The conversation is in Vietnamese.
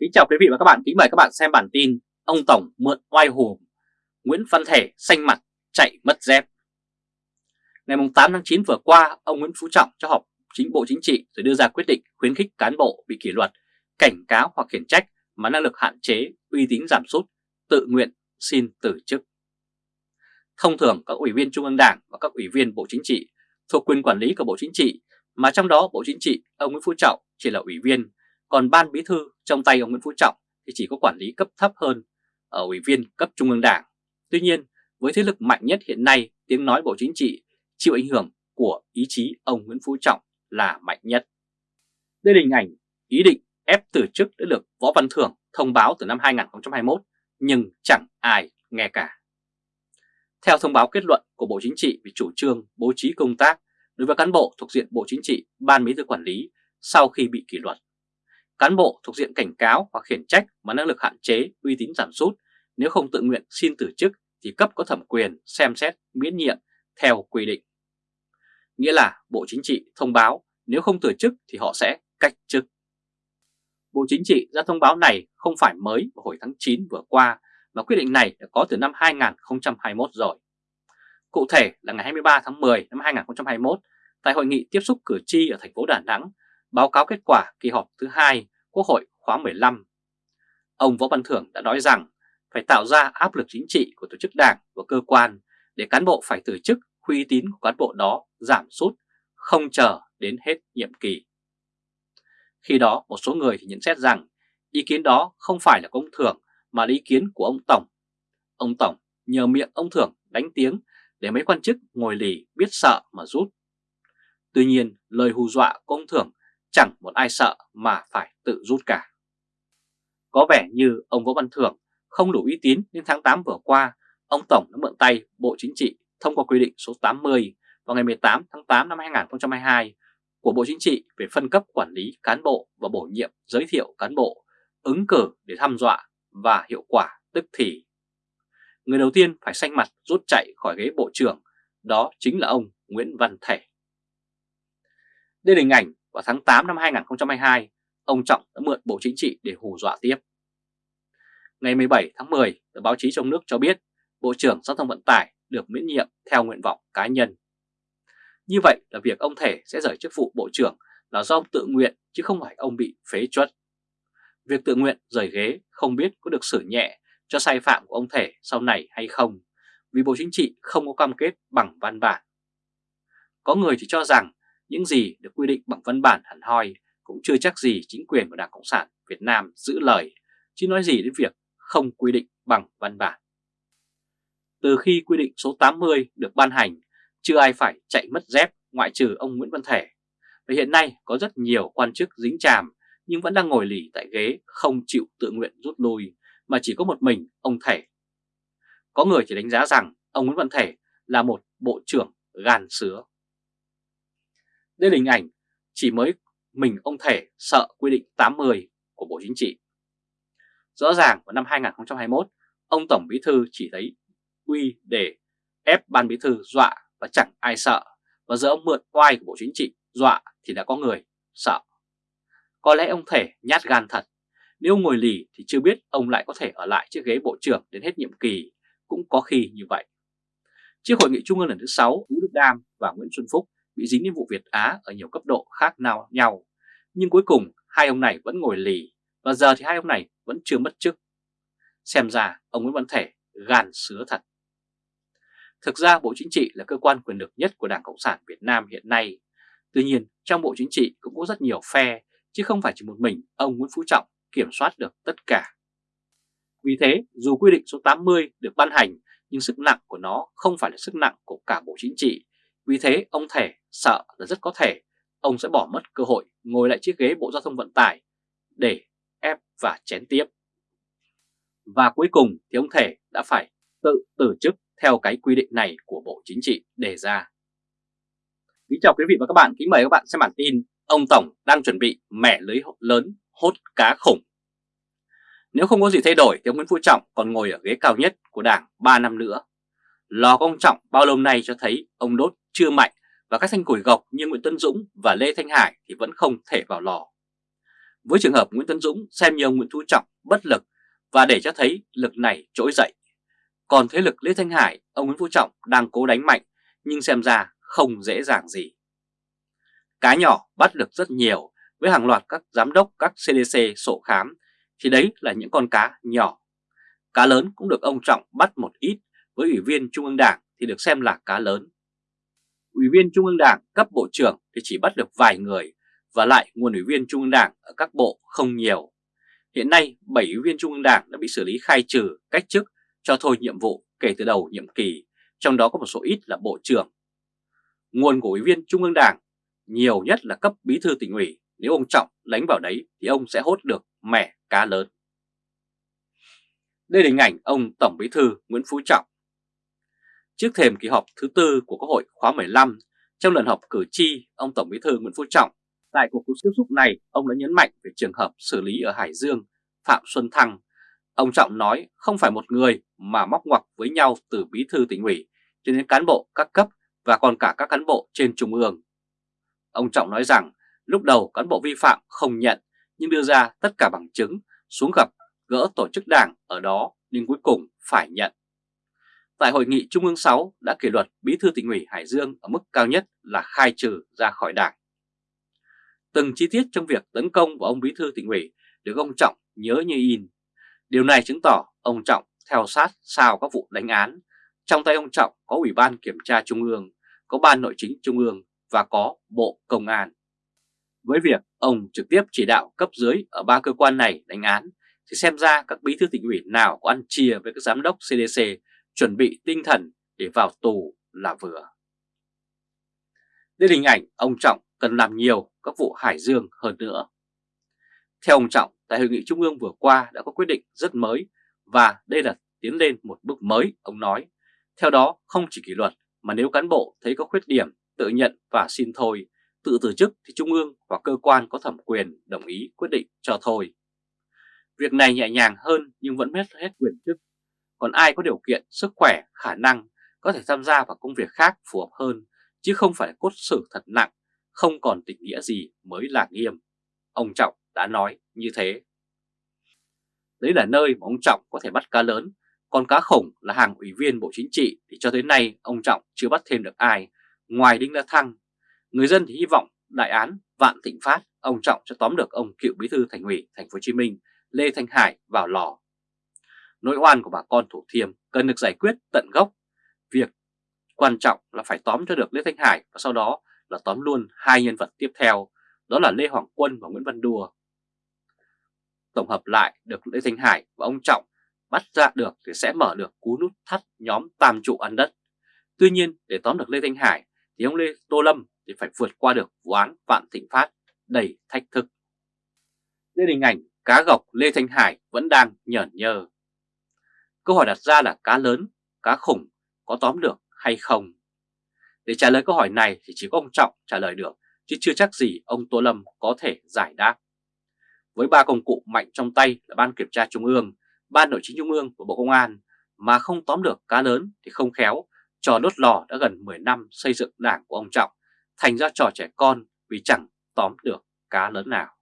Kính chào quý vị và các bạn, kính mời các bạn xem bản tin Ông Tổng mượn oai hùm, Nguyễn Văn Thể xanh mặt chạy mất dép Ngày 8 tháng 9 vừa qua, ông Nguyễn Phú Trọng cho họp chính Bộ Chính trị rồi đưa ra quyết định khuyến khích cán bộ bị kỷ luật, cảnh cáo hoặc khiển trách mà năng lực hạn chế, uy tín giảm sút, tự nguyện xin từ chức. Thông thường các ủy viên Trung ương Đảng và các ủy viên Bộ Chính trị thuộc quyền quản lý của Bộ Chính trị, mà trong đó Bộ Chính trị ông Nguyễn Phú Trọng chỉ là ủy viên, còn Ban Bí Thư trong tay ông Nguyễn Phú Trọng thì chỉ có quản lý cấp thấp hơn ở ủy viên cấp Trung ương Đảng. Tuy nhiên, với thế lực mạnh nhất hiện nay, tiếng nói Bộ Chính trị chịu ảnh hưởng của ý chí ông Nguyễn Phú Trọng là mạnh nhất. Đây là hình ảnh ý định ép từ chức đã được Võ Văn Thưởng thông báo từ năm 2021 nhưng chẳng ai nghe cả. Theo thông báo kết luận của Bộ Chính trị về chủ trương bố trí công tác đối với cán bộ thuộc diện Bộ Chính trị, Ban Bí thư quản lý sau khi bị kỷ luật. Cán bộ thuộc diện cảnh cáo hoặc khiển trách mà năng lực hạn chế, uy tín giảm sút nếu không tự nguyện xin từ chức thì cấp có thẩm quyền xem xét miễn nhiệm theo quy định. Nghĩa là Bộ Chính trị thông báo nếu không từ chức thì họ sẽ cách chức. Bộ Chính trị ra thông báo này không phải mới vào hồi tháng 9 vừa qua mà quyết định này đã có từ năm 2021 rồi. Cụ thể là ngày 23 tháng 10 năm 2021 tại hội nghị tiếp xúc cử tri ở thành phố Đà Nẵng báo cáo kết quả kỳ họp thứ hai Quốc hội khóa 15. Ông Võ Văn Thưởng đã nói rằng phải tạo ra áp lực chính trị của tổ chức đảng và cơ quan để cán bộ phải từ chức uy tín của cán bộ đó giảm sút, không chờ đến hết nhiệm kỳ. Khi đó một số người thì nhận xét rằng ý kiến đó không phải là công Thưởng mà là ý kiến của ông Tổng. Ông Tổng nhờ miệng ông Thưởng đánh tiếng để mấy quan chức ngồi lì biết sợ mà rút. Tuy nhiên lời hù dọa của ông Thưởng chẳng một ai sợ mà phải tự rút cả. Có vẻ như ông Võ Văn Thưởng không đủ uy tín nên tháng 8 vừa qua, ông Tổng đã mượn tay Bộ Chính trị thông qua quy định số 80 vào ngày 18 tháng 8 năm 2022 của Bộ Chính trị về phân cấp quản lý cán bộ và bổ nhiệm giới thiệu cán bộ, ứng cử để thăm dọa và hiệu quả tức thì. Người đầu tiên phải xanh mặt rút chạy khỏi ghế Bộ trưởng, đó chính là ông Nguyễn Văn Thể. Đây là hình ảnh vào tháng 8 năm 2022, ông Trọng đã mượn Bộ Chính trị để hù dọa tiếp. Ngày 17 tháng 10, tờ báo chí trong nước cho biết Bộ trưởng Giao thông Vận tải được miễn nhiệm theo nguyện vọng cá nhân. Như vậy là việc ông Thể sẽ rời chức vụ Bộ trưởng là do ông tự nguyện chứ không phải ông bị phế truất. Việc tự nguyện rời ghế không biết có được xử nhẹ cho sai phạm của ông Thể sau này hay không, vì Bộ Chính trị không có cam kết bằng văn bản. Có người thì cho rằng những gì được quy định bằng văn bản hẳn hoi cũng chưa chắc gì chính quyền của Đảng Cộng sản Việt Nam giữ lời, chứ nói gì đến việc không quy định bằng văn bản. Từ khi quy định số 80 được ban hành, chưa ai phải chạy mất dép ngoại trừ ông Nguyễn Văn Thể. Và hiện nay có rất nhiều quan chức dính chàm nhưng vẫn đang ngồi lì tại ghế không chịu tự nguyện rút lui mà chỉ có một mình ông Thể. Có người chỉ đánh giá rằng ông Nguyễn Văn Thể là một bộ trưởng gan sứa. Đây là hình ảnh chỉ mới mình ông Thể sợ quy định 80 của Bộ Chính trị. Rõ ràng vào năm 2021, ông Tổng Bí Thư chỉ thấy uy để ép Ban Bí Thư dọa và chẳng ai sợ, và giờ ông mượn oai của Bộ Chính trị dọa thì đã có người sợ. Có lẽ ông Thể nhát gan thật, nếu ngồi lì thì chưa biết ông lại có thể ở lại chiếc ghế Bộ trưởng đến hết nhiệm kỳ, cũng có khi như vậy. Trước hội nghị trung ương lần thứ 6, Vũ Đức Đam và Nguyễn Xuân Phúc bị dính đến vụ Việt Á ở nhiều cấp độ khác nào nhau, nhưng cuối cùng hai ông này vẫn ngồi lì và giờ thì hai ông này vẫn chưa mất chức. Xem ra ông Nguyễn Văn Thể gàn sứa thật. Thực ra Bộ Chính trị là cơ quan quyền lực nhất của Đảng Cộng sản Việt Nam hiện nay. Tuy nhiên trong Bộ Chính trị cũng có rất nhiều phe, chứ không phải chỉ một mình ông Nguyễn Phú Trọng kiểm soát được tất cả. Vì thế, dù quy định số 80 được ban hành, nhưng sức nặng của nó không phải là sức nặng của cả Bộ Chính trị. Vì thế, ông Thể sợ là rất có thể ông sẽ bỏ mất cơ hội ngồi lại chiếc ghế Bộ Giao thông Vận tải để ép và chén tiếp. Và cuối cùng thì ông Thể đã phải tự từ chức theo cái quy định này của Bộ Chính trị đề ra. Kính chào quý vị và các bạn, kính mời các bạn xem bản tin Ông Tổng đang chuẩn bị mẻ lưới lớn hốt cá khủng. Nếu không có gì thay đổi thì ông Nguyễn Phú Trọng còn ngồi ở ghế cao nhất của Đảng 3 năm nữa. Lò của ông Trọng bao lâu nay cho thấy ông đốt chưa mạnh và các thanh củi gộc như Nguyễn Tân Dũng và Lê Thanh Hải thì vẫn không thể vào lò. Với trường hợp Nguyễn Tân Dũng xem như ông Nguyễn Phú Trọng bất lực và để cho thấy lực này trỗi dậy. Còn thế lực Lê Thanh Hải, ông Nguyễn Phú Trọng đang cố đánh mạnh nhưng xem ra không dễ dàng gì. Cá nhỏ bắt được rất nhiều với hàng loạt các giám đốc các CDC sổ khám thì đấy là những con cá nhỏ. Cá lớn cũng được ông Trọng bắt một ít với Ủy viên Trung ương Đảng thì được xem là cá lớn. Ủy viên Trung ương Đảng cấp bộ trưởng thì chỉ bắt được vài người và lại nguồn ủy viên Trung ương Đảng ở các bộ không nhiều. Hiện nay 7 ủy viên Trung ương Đảng đã bị xử lý khai trừ, cách chức, cho thôi nhiệm vụ kể từ đầu nhiệm kỳ, trong đó có một số ít là bộ trưởng. Nguồn của ủy viên Trung ương Đảng nhiều nhất là cấp bí thư tỉnh ủy, nếu ông Trọng lánh vào đấy thì ông sẽ hốt được mẻ cá lớn. Đây là hình ảnh ông Tổng Bí thư Nguyễn Phú Trọng. Trước thềm kỳ họp thứ tư của Quốc hội khóa 15, trong lần họp cử tri, ông Tổng Bí thư Nguyễn Phú Trọng tại cuộc tiếp xúc này, ông đã nhấn mạnh về trường hợp xử lý ở Hải Dương, Phạm Xuân Thăng. Ông Trọng nói không phải một người mà móc ngoặc với nhau từ bí thư tỉnh ủy cho đến cán bộ các cấp và còn cả các cán bộ trên trung ương. Ông Trọng nói rằng lúc đầu cán bộ vi phạm không nhận nhưng đưa ra tất cả bằng chứng xuống gặp gỡ tổ chức đảng ở đó nhưng cuối cùng phải nhận. Tại hội nghị Trung ương 6 đã kỷ luật bí thư tỉnh ủy Hải Dương ở mức cao nhất là khai trừ ra khỏi đảng. Từng chi tiết trong việc tấn công vào ông bí thư tỉnh ủy được ông Trọng nhớ như in. Điều này chứng tỏ ông Trọng theo sát sao các vụ đánh án. Trong tay ông Trọng có Ủy ban Kiểm tra Trung ương, có Ban Nội chính Trung ương và có Bộ Công an. Với việc ông trực tiếp chỉ đạo cấp dưới ở ba cơ quan này đánh án, thì xem ra các bí thư tỉnh ủy nào có ăn chia với các giám đốc CDC chuẩn bị tinh thần để vào tù là vừa. Đây là hình ảnh ông Trọng cần làm nhiều các vụ Hải Dương hơn nữa. Theo ông Trọng, tại Hội nghị Trung ương vừa qua đã có quyết định rất mới và đây là tiến lên một bước mới, ông nói. Theo đó, không chỉ kỷ luật mà nếu cán bộ thấy có khuyết điểm, tự nhận và xin thôi, tự từ chức thì Trung ương và cơ quan có thẩm quyền đồng ý quyết định cho thôi. Việc này nhẹ nhàng hơn nhưng vẫn hết hết quyền chức. Còn ai có điều kiện, sức khỏe, khả năng có thể tham gia vào công việc khác phù hợp hơn, chứ không phải cốt xử thật nặng, không còn tình nghĩa gì mới là nghiêm. Ông Trọng đã nói như thế. Đấy là nơi mà ông Trọng có thể bắt cá lớn, còn cá khổng là hàng ủy viên Bộ Chính trị thì cho tới nay ông Trọng chưa bắt thêm được ai, ngoài Đinh La Thăng. Người dân thì hy vọng đại án Vạn Thịnh Phát, ông Trọng sẽ tóm được ông cựu bí thư thành ủy thành phố Hồ Chí Minh Lê Thanh Hải vào lò. Nỗi oan của bà con Thủ Thiêm cần được giải quyết tận gốc. Việc quan trọng là phải tóm cho được Lê Thanh Hải và sau đó là tóm luôn hai nhân vật tiếp theo, đó là Lê Hoàng Quân và Nguyễn Văn Đùa. Tổng hợp lại được Lê Thanh Hải và ông Trọng bắt ra được thì sẽ mở được cú nút thắt nhóm tam trụ ăn đất. Tuy nhiên để tóm được Lê Thanh Hải thì ông Lê Tô Lâm thì phải vượt qua được vụ án Vạn Thịnh Phát đầy thách thức. Đây là hình ảnh cá gọc Lê Thanh Hải vẫn đang nhởn nhơ. Câu hỏi đặt ra là cá lớn, cá khủng có tóm được hay không? Để trả lời câu hỏi này thì chỉ có ông Trọng trả lời được, chứ chưa chắc gì ông Tô Lâm có thể giải đáp. Với ba công cụ mạnh trong tay là Ban Kiểm tra Trung ương, Ban Nội chính Trung ương và Bộ Công an mà không tóm được cá lớn thì không khéo, trò đốt lò đã gần 10 năm xây dựng đảng của ông Trọng thành ra trò trẻ con vì chẳng tóm được cá lớn nào.